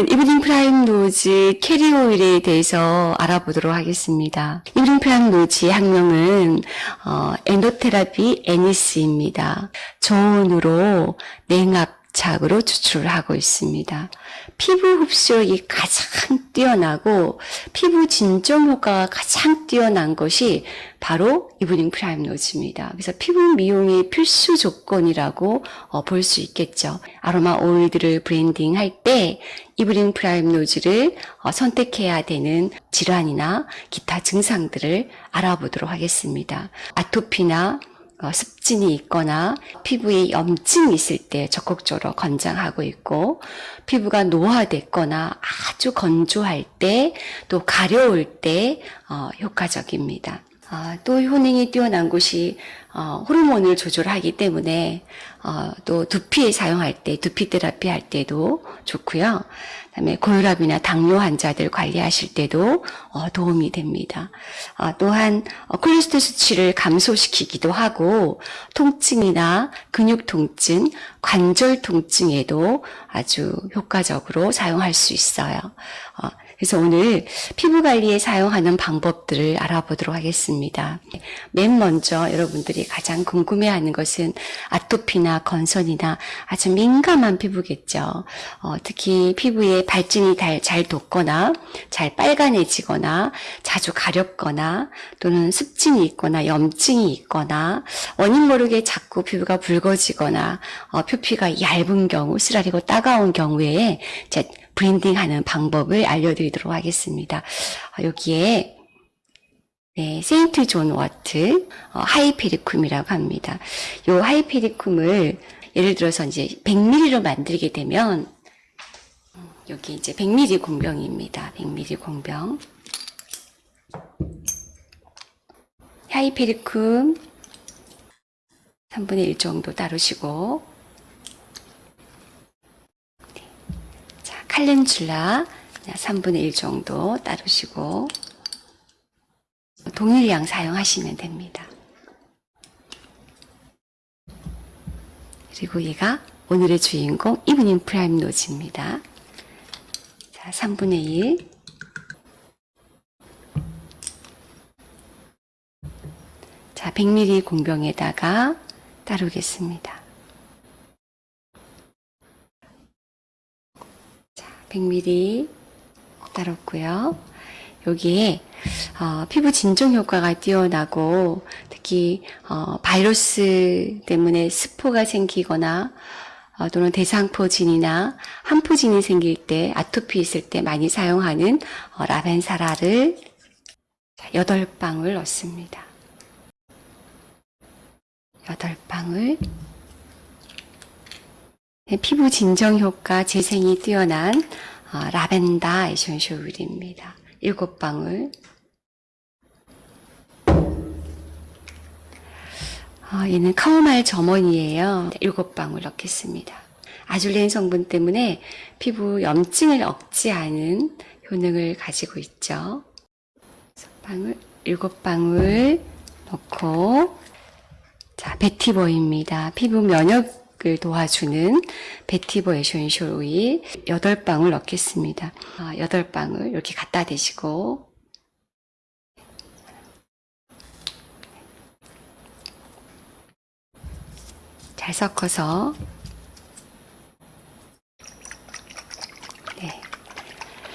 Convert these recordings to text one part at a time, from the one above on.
evening primrose carrier oil에 대해서 알아보도록 하겠습니다. evening primrose의 학명은 어, Oenothera biennis입니다. 저온으로 냉압착으로 추출을 하고 있습니다. 피부 흡수력이 가장 뛰어나고 피부 진정 효과가 가장 뛰어난 것이 바로 evening primrose입니다. 그래서 피부 미용의 필수 조건이라고 어, 볼 수 있겠죠. 아로마 오일들을 blending 할 때 evening primrose를 어, 선택해야 되는 질환이나 기타 증상들을 알아보도록 하겠습니다. 아토피나 어, 습진이 있거나 피부에 염증이 있을 때 적극적으로 권장하고 있고 피부가 노화됐거나 아주 건조할 때 또 가려울 때 어, 효과적입니다. 아, 또 효능이 뛰어난 곳이 어, 호르몬을 조절하기 때문에 어, 또 두피에 사용할 때 두피 테라피 할 때도 좋고요. 그다음에 고혈압이나 당뇨 환자들 관리하실 때도 어, 도움이 됩니다. 어, 또한 어, 콜레스테롤 수치를 감소시키기도 하고 통증이나 근육 통증, 관절 통증에도 아주 효과적으로 사용할 수 있어요. 어, 그래서 오늘 피부 관리에 사용하는 방법들을 알아보도록 하겠습니다. 맨 먼저 여러분들이 가장 궁금해하는 것은 아토피나 건선이나 아주 민감한 피부겠죠. 어, 특히 피부에 발진이 잘 돋거나 잘 빨간해지거나 자주 가렵거나 또는 습진이 있거나 염증이 있거나 원인 모르게 자꾸 피부가 붉어지거나 어, 표피가 얇은 경우 쓰라리고 따가운 경우에 브랜딩하는 방법을 알려드리도록 하겠습니다. 어, 여기에 네, St. John's wort 어, hypericum이라고 합니다. 이 hypericum을 예를 들어서 이제 100ml로 만들게 되면 여기 이제 100ml 공병입니다. 100ml 공병. hypericum 3분의 1 정도 따르시고 calendula 3분의 1 정도 따르시고 동일량 사용하시면 됩니다. 그리고 얘가 오늘의 주인공 evening primrose입니다. 자, 3분의 1 자, 100ml 공병에다가 따르겠습니다. 100ml 따랐고요. 여기에 어, 피부 진정 효과가 뛰어나고 특히 어, 바이러스 때문에 스포가 생기거나 어, 또는 대상포진이나 한포진이 생길 때 아토피 있을 때 많이 사용하는 어, 라벤사라를 8방울 넣습니다. 8방울 네, 피부 진정 효과 재생이 뛰어난 어, 라벤더 essential oil입니다. 7방울 어, 얘는 카오마일 점원이에요. 7방울 넣겠습니다. azulene 성분 때문에 피부 염증을 억제하는 효능을 가지고 있죠. 6방울, 7방울 넣고 자, vetiver입니다. 피부 면역을 도와주는 vetiver essential oil 8방울 넣겠습니다. 8방울 아, 이렇게 갖다 대시고 잘 섞어서 네.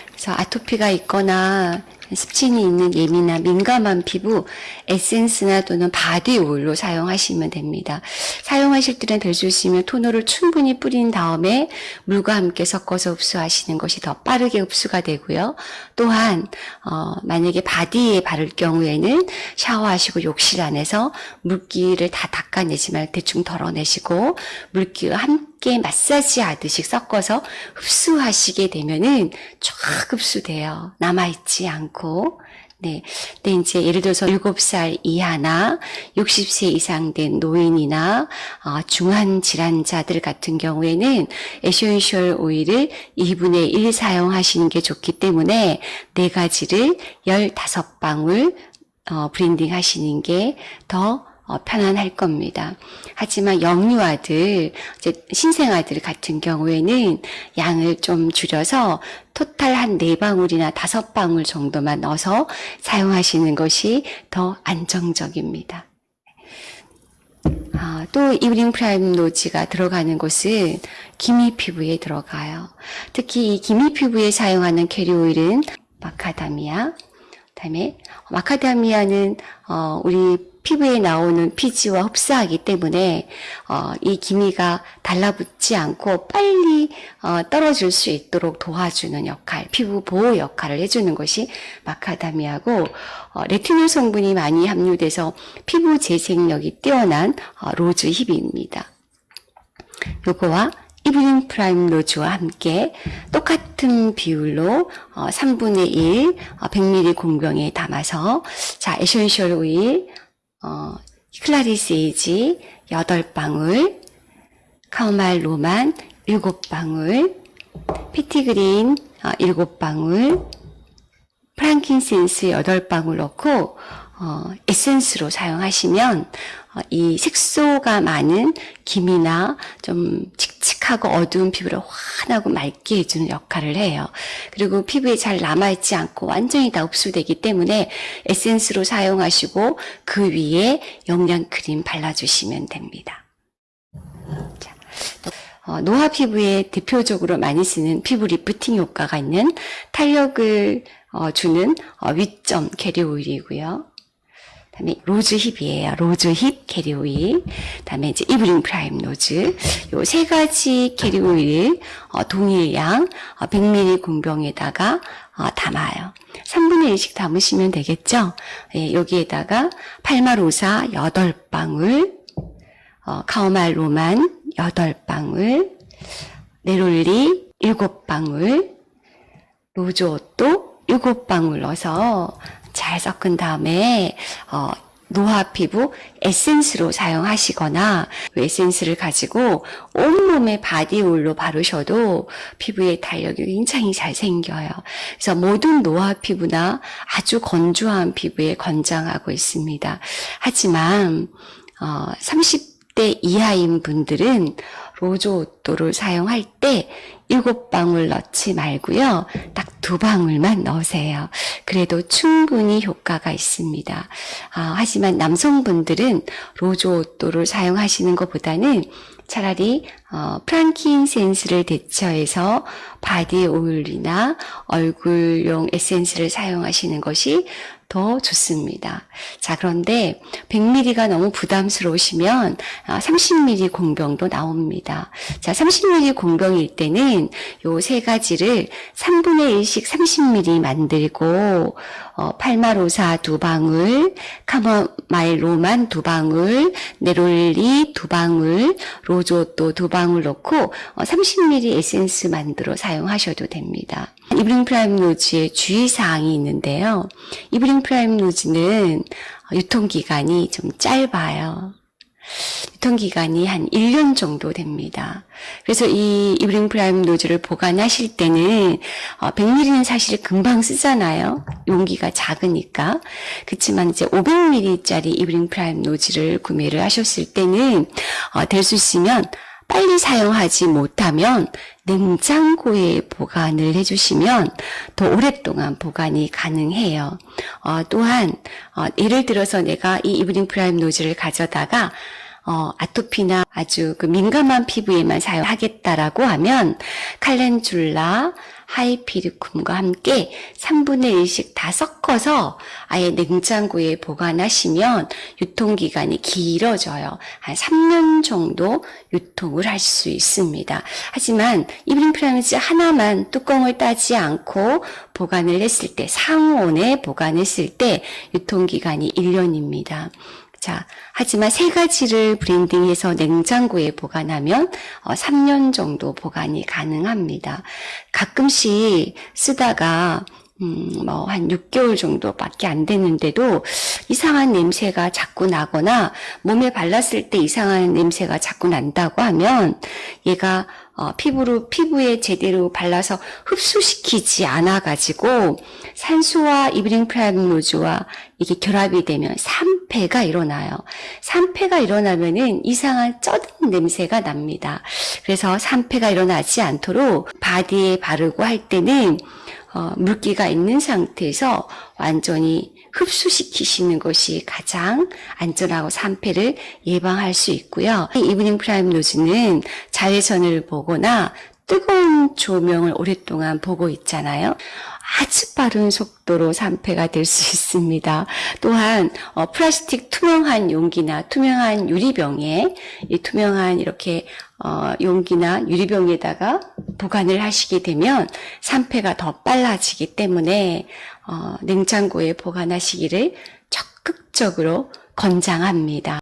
그래서 아토피가 있거나 습진이 있는 예민한 민감한 피부 에센스나 또는 body oil로 사용하시면 됩니다. 사용하실 때는 별 주시면 toner를 충분히 뿌린 다음에 물과 함께 섞어서 흡수하시는 것이 더 빠르게 흡수가 되고요. 또한 어, 만약에 body에 바를 경우에는 샤워하시고 욕실 안에서 물기를 다 닦아내지만 대충 덜어내시고 물기와 함께 마사지 하듯이 섞어서 흡수하시게 되면은 쫙 흡수돼요. 남아있지 않고 네. 근데 이제 예를 들어서 7살 이하나 60세 이상 된 노인이나 어, 중환 질환자들 같은 경우에는 essential oil을 2분의 1 사용하시는 게 좋기 때문에 네 가지를 15방울 어, blending 하시는 게 더 어, 편안할 겁니다. 하지만 영유아들, 신생아들 같은 경우에는 양을 좀 줄여서 total 한 네방울이나 다섯 방울 정도만 넣어서 사용하시는 것이 더 안정적입니다. 아, 또 evening primrose가 들어가는 곳은 기미 피부에 들어가요. 특히 이 기미 피부에 사용하는 carrier oil은 마카다미아, 그다음에 마카다미아는 어, 우리 피부에 나오는 피지와 흡사하기 때문에 어, 이 기미가 달라붙지 않고 빨리 어, 떨어질 수 있도록 도와주는 역할, 피부 보호 역할을 해주는 것이 마카다미아고 어, 레티놀 성분이 많이 함유돼서 피부 재생력이 뛰어난 어, rose hip입니다. 요거와 evening primrose와 함께 똑같은 비율로 어, 3분의 1 어, 100ml 공병에 담아서 자 essential oil 어, clary sage 8방울 카오마일 로만 7방울 피티그린 어, 7방울 프랑킨센스 8방울 넣고 어, 에센스로 사용하시면 어, 이 색소가 많은 기미나 좀칙 칙하고 어두운 피부를 환하고 맑게 해주는 역할을 해요. 그리고 피부에 잘 남아있지 않고 완전히 다 흡수되기 때문에 에센스로 사용하시고 그 위에 영양크림 발라주시면 됩니다. 자, 또, 어, 노화 피부에 대표적으로 많이 쓰는 피부 리프팅 효과가 있는 탄력을 어, 주는 어, 위점 캐리 오일이고요. 다음에 rose hip이에요. rose hip carrier oil. 다음에 이제 evening primrose. 요 세 가지 carrier oil 어, 동일 양 어, 100ml 공병에다가 어, 담아요. 3분의 1씩 담으시면 되겠죠? 예, 여기에다가 팔마로사 8방울, 어, 카오말 로만 8방울, 네롤리 7방울, 로즈옷도 7방울 넣어서 잘 섞은 다음에 어, 노화 피부 에센스로 사용하시거나 그 에센스를 가지고 온몸에 body oil로 바르셔도 피부의 탄력이 굉장히 잘 생겨요. 그래서 모든 노화 피부나 아주 건조한 피부에 권장하고 있습니다. 하지만 어, 30대 이하인 분들은 rose otto를 사용할 때 일곱 방울 넣지 말고요. 딱 두 방울만 넣으세요. 그래도 충분히 효과가 있습니다. 아, 하지만 남성분들은 rose otto를 사용하시는 것보다는 차라리 어, frankincense를 대처해서 body oil이나 얼굴용 에센스를 사용하시는 것이 더 좋습니다. 자, 그런데 100ml가 너무 부담스러우시면 30ml 공병도 나옵니다. 자, 30ml 공병일 때는 요 세 가지를 3분의 1씩 30ml 만들고 어, palmarosa 두 방울, chamomile roman 두 방울, neroli 두 방울, rose otto 두 방울 넣고 어, 30ml 에센스 만들어 사용하셔도 됩니다. evening primrose의 주의사항이 있는데요. evening primrose는 유통기간이 좀 짧아요. 유통기간이 한 1년 정도 됩니다. 그래서 이 evening primrose를 보관하실 때는 100ml는 사실 금방 쓰잖아요. 용기가 작으니까. 그렇지만 이제 500ml짜리 evening primrose를 구매를 하셨을 때는 될 수 있으면 빨리 사용하지 못하면 냉장고에 보관을 해주시면 더 오랫동안 보관이 가능해요. 어, 또한 어, 예를 들어서 내가 이 evening primrose를 가져다가 어, 아토피나 아주 그 민감한 피부에만 사용하겠다라고 하면 calendula, hypericum과 함께 3분의 1씩 다 섞어서 아예 냉장고에 보관하시면 유통기간이 길어져요. 한 3년 정도 유통을 할 수 있습니다. 하지만 evening primrose 하나만 뚜껑을 따지 않고 보관을 했을 때 상온에 보관했을 때 유통기간이 1년입니다. 자, 하지만 세 가지를 blending해서 냉장고에 보관하면 어, 3년 정도 보관이 가능합니다. 가끔씩 쓰다가 음, 뭐, 한 6개월 정도밖에 안 됐는데도 이상한 냄새가 자꾸 나거나 몸에 발랐을 때 이상한 냄새가 자꾸 난다고 하면 얘가 어, 피부로 피부에 제대로 발라서 흡수시키지 않아 가지고 산소와 evening primrose와 이게 결합이 되면 산패가 일어나요. 산패가 일어나면은 이상한 쩌든 냄새가 납니다. 그래서 산패가 일어나지 않도록 body에 바르고 할 때는 어, 물기가 있는 상태에서 완전히 흡수시키시는 것이 가장 안전하고 산패를 예방할 수 있고요. 이 evening primrose는 자외선을 보거나 뜨거운 조명을 오랫동안 보고 있잖아요. 아주 빠른 속도로 산패가 될 수 있습니다. 또한 어, 플라스틱 투명한 용기나 투명한 유리병에 이 투명한 이렇게 어, 용기나 유리병에다가 보관을 하시게 되면 산패가 더 빨라지기 때문에 어, 냉장고에 보관하시기를 적극적으로 권장합니다.